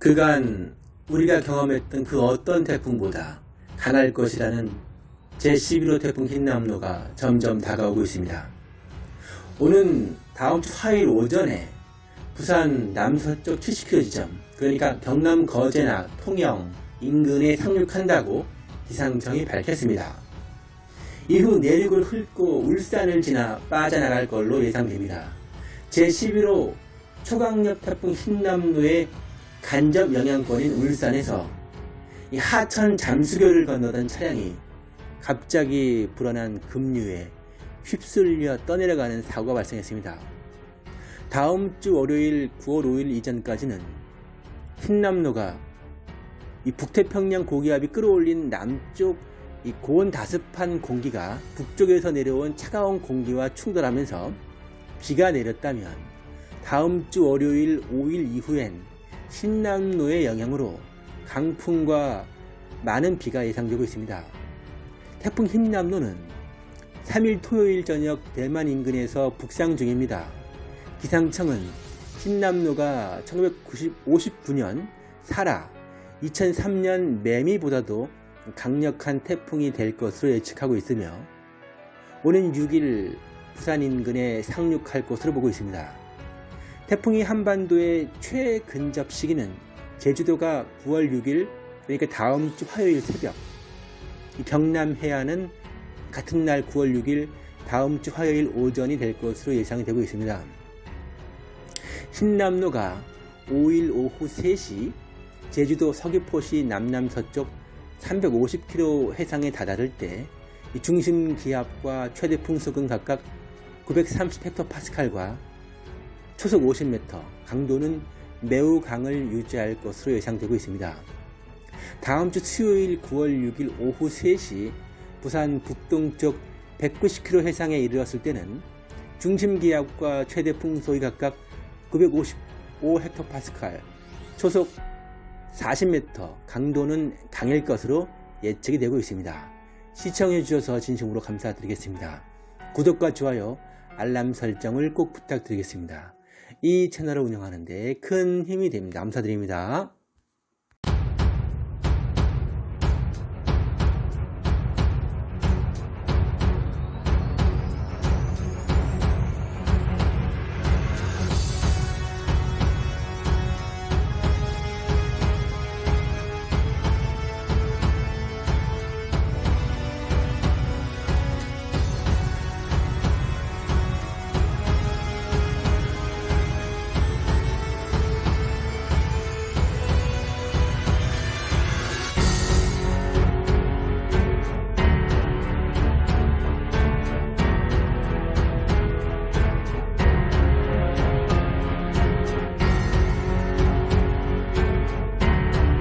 그간 우리가 경험했던 그 어떤 태풍보다 강할 것이라는 제11호 태풍 흰남노가 점점 다가오고 있습니다. 오는 다음 주 화요일 오전에 부산 남서쪽 70km 지점, 그러니까 경남 거제나 통영 인근에 상륙한다고 기상청이 밝혔습니다. 이후 내륙을 훑고 울산을 지나 빠져나갈 걸로 예상됩니다. 제11호 초강력 태풍 흰남노의 간접 영향권인 울산에서 이 하천 잠수교를 건너던 차량이 갑자기 불어난 급류에 휩쓸려 떠내려가는 사고가 발생했습니다. 다음 주 월요일 9월 5일 이전까지는 흰남노가 이 북태평양 고기압이 끌어올린 남쪽 이 고온 다습한 공기가 북쪽에서 내려온 차가운 공기와 충돌하면서 비가 내렸다면 다음 주 월요일 5일 이후엔 신남로의 영향으로 강풍과 많은 비가 예상되고 있습니다. 태풍 흰남노는 3일 토요일 저녁 대만 인근에서 북상 중입니다. 기상청은 흰남노가 1959년 사라, 2003년 매미보다도 강력한 태풍이 될 것으로 예측하고 있으며 오는 6일 부산 인근에 상륙할 것으로 보고 있습니다. 태풍이 한반도의 최근접 시기는 제주도가 9월 6일 그러니까 다음 주 화요일 새벽 경남 해안은 같은 날 9월 6일 다음 주 화요일 오전이 될 것으로 예상이 되고 있습니다. 신남로가 5일 오후 3시 제주도 서귀포시 남남서쪽 350km 해상에 다다를 때 중심 기압과 최대 풍속은 각각 930헥토파스칼과 초속 50m, 강도는 매우 강을 유지할 것으로 예상되고 있습니다. 다음 주 수요일 9월 6일 오후 3시 부산 북동쪽 190km 해상에 이르렀을 때는 중심 기압과 최대 풍속이 각각 955헥토파스칼, 초속 40m, 강도는 강일 것으로 예측이 되고 있습니다. 시청해 주셔서 진심으로 감사드리겠습니다. 구독과 좋아요, 알람 설정을 꼭 부탁드리겠습니다. 이 채널을 운영하는 데 큰 힘이 됩니다. 감사드립니다.